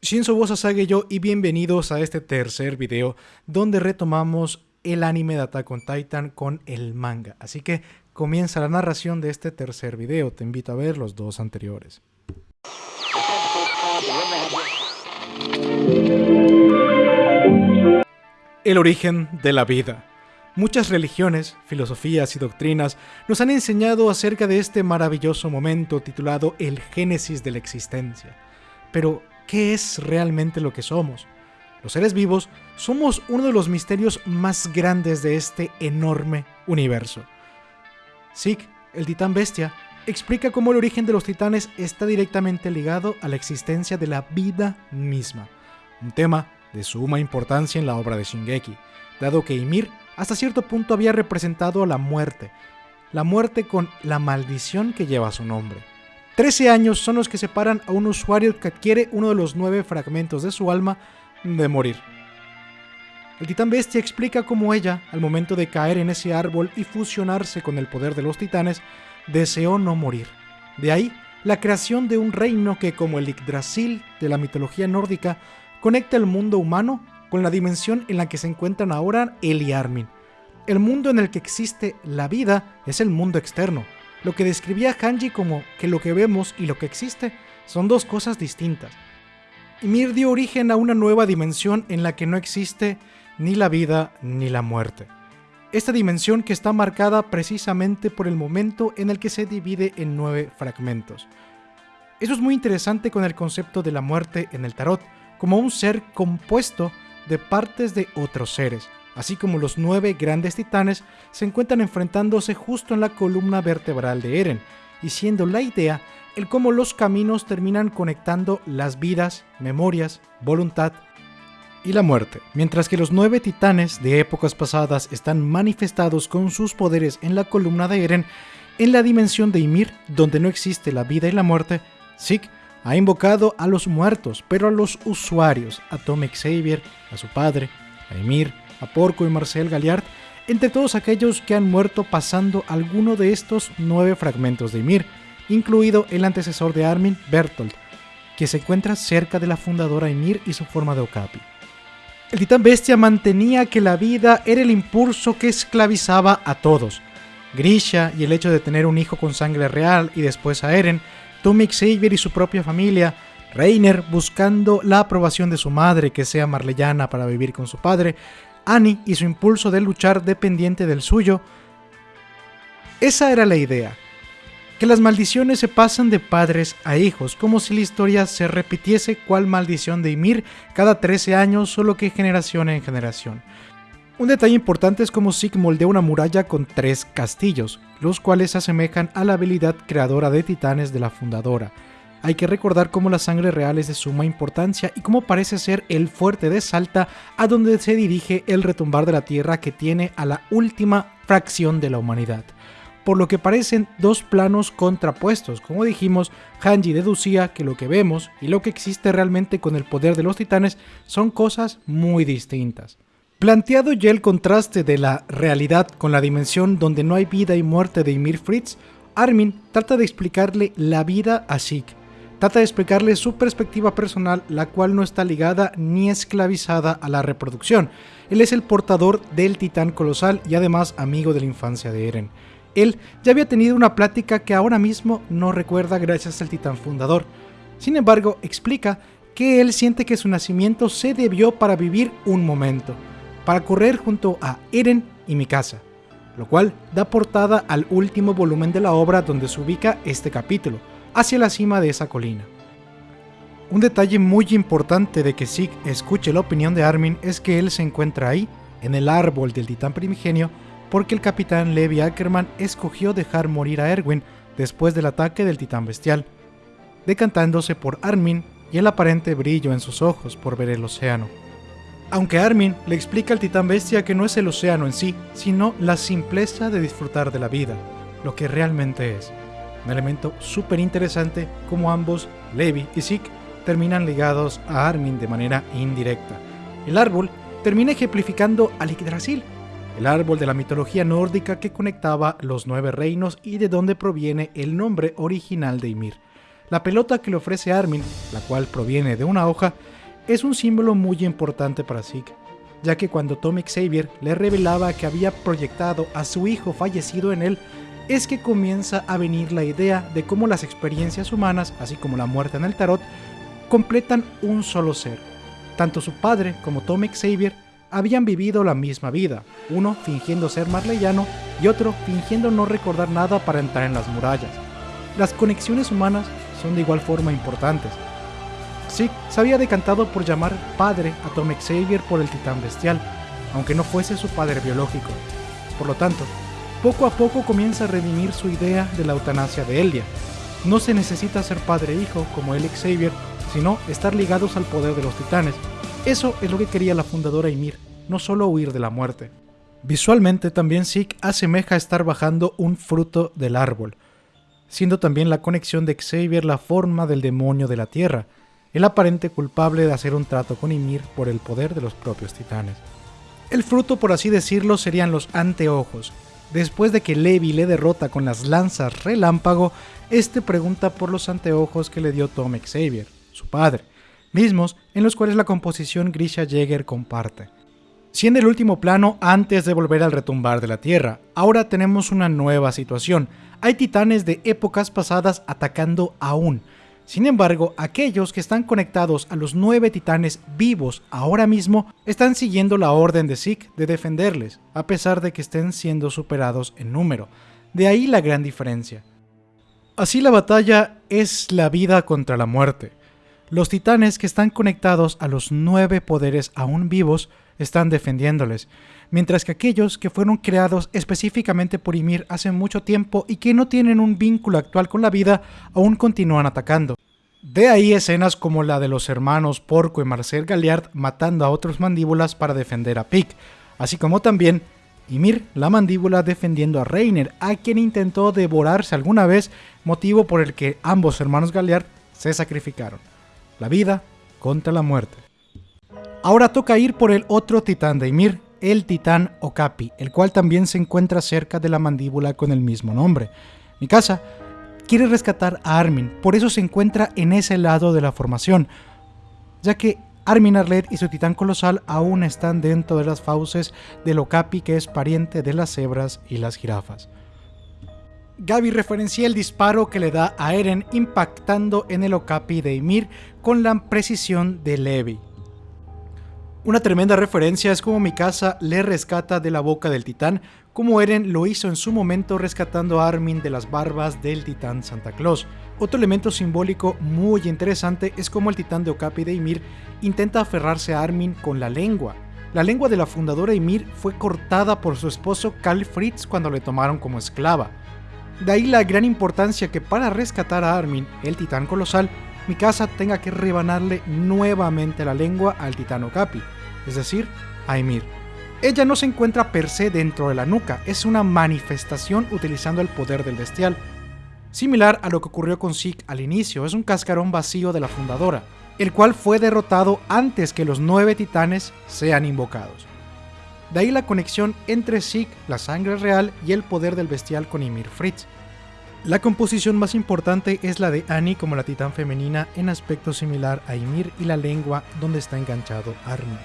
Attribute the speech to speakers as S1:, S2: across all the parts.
S1: Shinzo Bosasage yo y bienvenidos a este tercer video donde retomamos el anime de Attack on Titan con el manga. Así que comienza la narración de este tercer video, te invito a ver los dos anteriores. El origen de la vida. Muchas religiones, filosofías y doctrinas nos han enseñado acerca de este maravilloso momento titulado el génesis de la existencia. Pero, ¿qué es realmente lo que somos? Los seres vivos somos uno de los misterios más grandes de este enorme universo. Zeke, el titán bestia, explica cómo el origen de los titanes está directamente ligado a la existencia de la vida misma, un tema de suma importancia en la obra de Shingeki, dado que Ymir hasta cierto punto había representado a la muerte, la muerte con la maldición que lleva su nombre. Trece años son los que separan a un usuario que adquiere uno de los nueve fragmentos de su alma de morir. El titán bestia explica cómo ella, al momento de caer en ese árbol y fusionarse con el poder de los titanes, deseó no morir. De ahí la creación de un reino que, como el Yggdrasil de la mitología nórdica, conecta el mundo humano con la dimensión en la que se encuentran ahora él y Armin. El mundo en el que existe la vida es el mundo externo, lo que describía Hanji como que lo que vemos y lo que existe son dos cosas distintas. Ymir dio origen a una nueva dimensión en la que no existe ni la vida ni la muerte. Esta dimensión que está marcada precisamente por el momento en el que se divide en nueve fragmentos. Eso es muy interesante con el concepto de la muerte en el tarot, como un ser compuesto de partes de otros seres así como los nueve grandes titanes, se encuentran enfrentándose justo en la columna vertebral de Eren, y siendo la idea el cómo los caminos terminan conectando las vidas, memorias, voluntad y la muerte. Mientras que los nueve titanes de épocas pasadas están manifestados con sus poderes en la columna de Eren, en la dimensión de Ymir, donde no existe la vida y la muerte, Zeke ha invocado a los muertos, pero a los usuarios, a Tom Xavier, a su padre, a Ymir, a Porco y Marcel Galliard, entre todos aquellos que han muerto pasando alguno de estos nueve fragmentos de Ymir, incluido el antecesor de Armin, Bertolt, que se encuentra cerca de la fundadora Ymir y su forma de Okapi. El titán bestia mantenía que la vida era el impulso que esclavizaba a todos. Grisha y el hecho de tener un hijo con sangre real y después a Eren, Tommy Xavier y su propia familia, Reiner buscando la aprobación de su madre que sea marleyana para vivir con su padre, Annie y su impulso de luchar dependiente del suyo. Esa era la idea, que las maldiciones se pasan de padres a hijos, como si la historia se repitiese cual maldición de Ymir cada 13 años, solo que generación en generación. Un detalle importante es cómo Sig moldea una muralla con tres castillos, los cuales se asemejan a la habilidad creadora de titanes de la fundadora, hay que recordar cómo la sangre real es de suma importancia y cómo parece ser el fuerte de Salta a donde se dirige el retumbar de la tierra que tiene a la última fracción de la humanidad. Por lo que parecen dos planos contrapuestos. Como dijimos, Hanji deducía que lo que vemos y lo que existe realmente con el poder de los titanes son cosas muy distintas. Planteado ya el contraste de la realidad con la dimensión donde no hay vida y muerte de Ymir Fritz, Armin trata de explicarle la vida a Zeke, trata de explicarle su perspectiva personal, la cual no está ligada ni esclavizada a la reproducción. Él es el portador del titán colosal y además amigo de la infancia de Eren. Él ya había tenido una plática que ahora mismo no recuerda gracias al titán fundador. Sin embargo, explica que él siente que su nacimiento se debió para vivir un momento, para correr junto a Eren y Mikasa, lo cual da portada al último volumen de la obra donde se ubica este capítulo, hacia la cima de esa colina. Un detalle muy importante de que Zeke escuche la opinión de Armin es que él se encuentra ahí, en el árbol del titán primigenio, porque el capitán Levi Ackerman escogió dejar morir a Erwin después del ataque del titán bestial, decantándose por Armin y el aparente brillo en sus ojos por ver el océano. Aunque Armin le explica al titán bestia que no es el océano en sí, sino la simpleza de disfrutar de la vida, lo que realmente es. Un elemento súper interesante como ambos, Levi y Zeke, terminan ligados a Armin de manera indirecta. El árbol termina ejemplificando al Yggdrasil, el árbol de la mitología nórdica que conectaba los nueve reinos y de donde proviene el nombre original de Ymir. La pelota que le ofrece Armin, la cual proviene de una hoja, es un símbolo muy importante para Zeke, ya que cuando Tom Xavier le revelaba que había proyectado a su hijo fallecido en él, es que comienza a venir la idea de cómo las experiencias humanas, así como la muerte en el tarot, completan un solo ser. Tanto su padre como Tom Xavier habían vivido la misma vida, uno fingiendo ser marleyano y otro fingiendo no recordar nada para entrar en las murallas. Las conexiones humanas son de igual forma importantes. Zeke se había decantado por llamar padre a Tom Xavier por el titán bestial, aunque no fuese su padre biológico. Por lo tanto, poco a poco comienza a redimir su idea de la eutanasia de Eldia. No se necesita ser padre e hijo como el Xavier, sino estar ligados al poder de los titanes. Eso es lo que quería la fundadora Ymir, no solo huir de la muerte. Visualmente también Zeke asemeja estar bajando un fruto del árbol, siendo también la conexión de Xavier la forma del demonio de la Tierra, el aparente culpable de hacer un trato con Ymir por el poder de los propios titanes. El fruto, por así decirlo, serían los anteojos. Después de que Levi le derrota con las lanzas relámpago, este pregunta por los anteojos que le dio Tom Xavier, su padre, mismos en los cuales la composición Grisha Jäger comparte. Siendo el último plano antes de volver al retumbar de la Tierra, ahora tenemos una nueva situación. Hay titanes de épocas pasadas atacando aún, sin embargo, aquellos que están conectados a los nueve titanes vivos ahora mismo están siguiendo la orden de Zeke de defenderles, a pesar de que estén siendo superados en número. De ahí la gran diferencia. Así la batalla es la vida contra la muerte. Los titanes que están conectados a los nueve poderes aún vivos están defendiéndoles, mientras que aquellos que fueron creados específicamente por Ymir hace mucho tiempo y que no tienen un vínculo actual con la vida aún continúan atacando. De ahí escenas como la de los hermanos Porco y Marcel Galliard matando a otros mandíbulas para defender a Pic, así como también Ymir, la mandíbula, defendiendo a Reiner, a quien intentó devorarse alguna vez, motivo por el que ambos hermanos Galliard se sacrificaron. La vida contra la muerte. Ahora toca ir por el otro titán de Ymir, el titán Okapi, el cual también se encuentra cerca de la mandíbula con el mismo nombre. Mi casa quiere rescatar a Armin, por eso se encuentra en ese lado de la formación, ya que Armin Arlet y su titán colosal aún están dentro de las fauces del Okapi que es pariente de las cebras y las jirafas. Gaby referencia el disparo que le da a Eren impactando en el Okapi de Ymir con la precisión de Levi. Una tremenda referencia es como Mikasa le rescata de la boca del titán, como Eren lo hizo en su momento rescatando a Armin de las barbas del titán Santa Claus. Otro elemento simbólico muy interesante es como el titán de Okapi de Ymir intenta aferrarse a Armin con la lengua. La lengua de la fundadora Ymir fue cortada por su esposo Karl Fritz cuando le tomaron como esclava. De ahí la gran importancia que para rescatar a Armin, el titán colosal, Mikasa tenga que rebanarle nuevamente la lengua al titán Okapi, es decir, a Ymir. Ella no se encuentra per se dentro de la nuca, es una manifestación utilizando el poder del bestial. Similar a lo que ocurrió con Zeke al inicio, es un cascarón vacío de la fundadora, el cual fue derrotado antes que los nueve titanes sean invocados. De ahí la conexión entre Zeke, la sangre real, y el poder del bestial con Ymir Fritz. La composición más importante es la de Annie como la titán femenina en aspecto similar a Ymir y la lengua donde está enganchado Armin.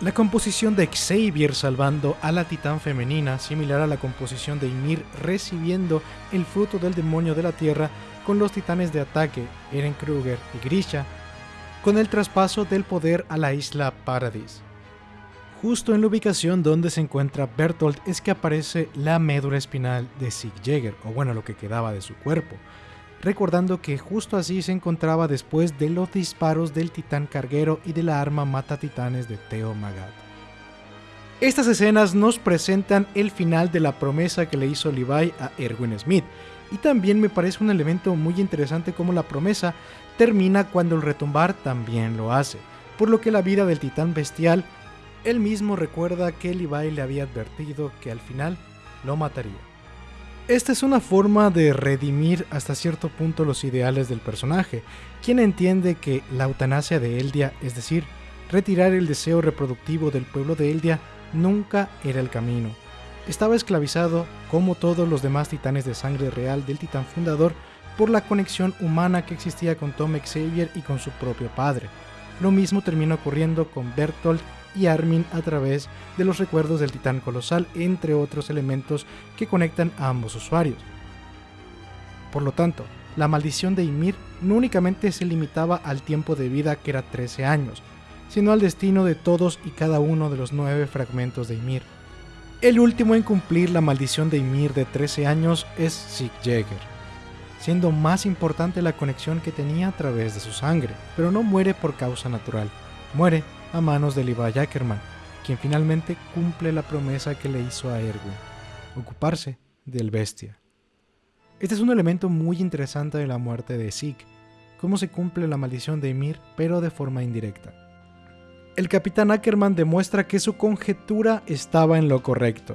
S1: La composición de Xavier salvando a la titán femenina, similar a la composición de Ymir recibiendo el fruto del demonio de la tierra con los titanes de ataque, Eren Kruger y Grisha, con el traspaso del poder a la isla Paradis. Justo en la ubicación donde se encuentra Bertolt es que aparece la médula espinal de Sig Jäger, o bueno, lo que quedaba de su cuerpo, recordando que justo así se encontraba después de los disparos del titán carguero y de la arma mata titanes de Theo Magat. Estas escenas nos presentan el final de la promesa que le hizo Levi a Erwin Smith, y también me parece un elemento muy interesante como la promesa termina cuando el retumbar también lo hace, por lo que la vida del titán bestial él mismo recuerda que Levi le había advertido que al final lo mataría. Esta es una forma de redimir hasta cierto punto los ideales del personaje, quien entiende que la eutanasia de Eldia, es decir, retirar el deseo reproductivo del pueblo de Eldia, nunca era el camino. Estaba esclavizado, como todos los demás titanes de sangre real del titán fundador, por la conexión humana que existía con Tom Xavier y con su propio padre. Lo mismo termina ocurriendo con Bertolt y Armin a través de los recuerdos del titán colosal, entre otros elementos que conectan a ambos usuarios. Por lo tanto, la maldición de Ymir no únicamente se limitaba al tiempo de vida que era 13 años, sino al destino de todos y cada uno de los nueve fragmentos de Ymir. El último en cumplir la maldición de Ymir de 13 años es Sig Jäger, siendo más importante la conexión que tenía a través de su sangre, pero no muere por causa natural, muere a manos de Levi Ackerman, quien finalmente cumple la promesa que le hizo a Erwin, ocuparse del bestia. Este es un elemento muy interesante de la muerte de Zeke, cómo se cumple la maldición de Ymir, pero de forma indirecta. El capitán Ackerman demuestra que su conjetura estaba en lo correcto.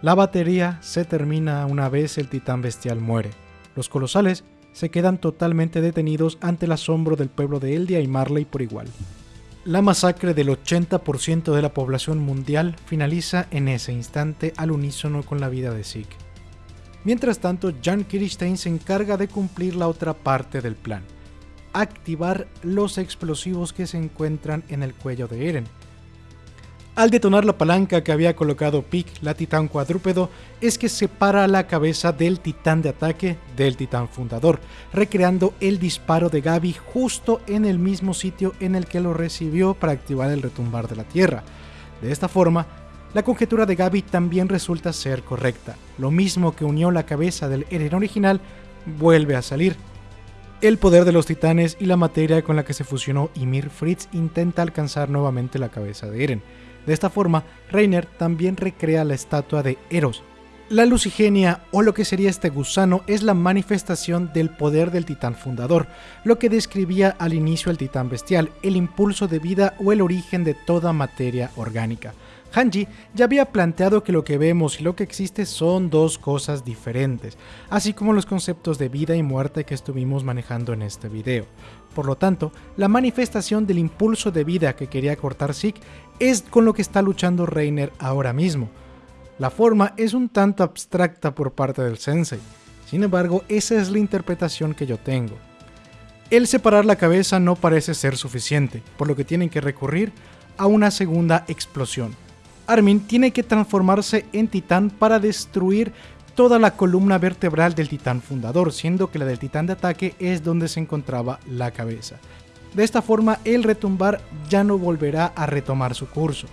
S1: La batería se termina una vez el titán bestial muere. Los colosales se quedan totalmente detenidos ante el asombro del pueblo de Eldia y Marley por igual. La masacre del 80% de la población mundial finaliza en ese instante al unísono con la vida de Zeke. Mientras tanto, Jan Kirstein se encarga de cumplir la otra parte del plan, activar los explosivos que se encuentran en el cuello de Eren. Al detonar la palanca que había colocado Pick, la titán cuadrúpedo, es que separa la cabeza del titán de ataque del titán fundador, recreando el disparo de Gabi justo en el mismo sitio en el que lo recibió para activar el retumbar de la Tierra. De esta forma, la conjetura de Gaby también resulta ser correcta. Lo mismo que unió la cabeza del Eren original vuelve a salir. El poder de los titanes y la materia con la que se fusionó Ymir Fritz intenta alcanzar nuevamente la cabeza de Eren. De esta forma, Reiner también recrea la estatua de Eros. La lucigenia, o lo que sería este gusano, es la manifestación del poder del titán fundador, lo que describía al inicio el titán bestial, el impulso de vida o el origen de toda materia orgánica. Hanji ya había planteado que lo que vemos y lo que existe son dos cosas diferentes, así como los conceptos de vida y muerte que estuvimos manejando en este video. Por lo tanto, la manifestación del impulso de vida que quería cortar Zeke es con lo que está luchando Reiner ahora mismo. La forma es un tanto abstracta por parte del sensei, sin embargo esa es la interpretación que yo tengo. El separar la cabeza no parece ser suficiente, por lo que tienen que recurrir a una segunda explosión, Armin tiene que transformarse en titán para destruir toda la columna vertebral del titán fundador, siendo que la del titán de ataque es donde se encontraba la cabeza. De esta forma, el retumbar ya no volverá a retomar su curso.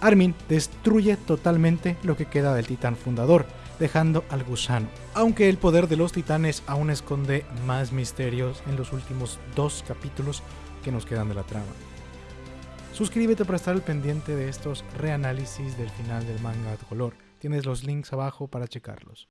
S1: Armin destruye totalmente lo que queda del titán fundador, dejando al gusano. Aunque el poder de los titanes aún esconde más misterios en los últimos dos capítulos que nos quedan de la trama. Suscríbete para estar al pendiente de estos reanálisis del final del manga de color. Tienes los links abajo para checarlos.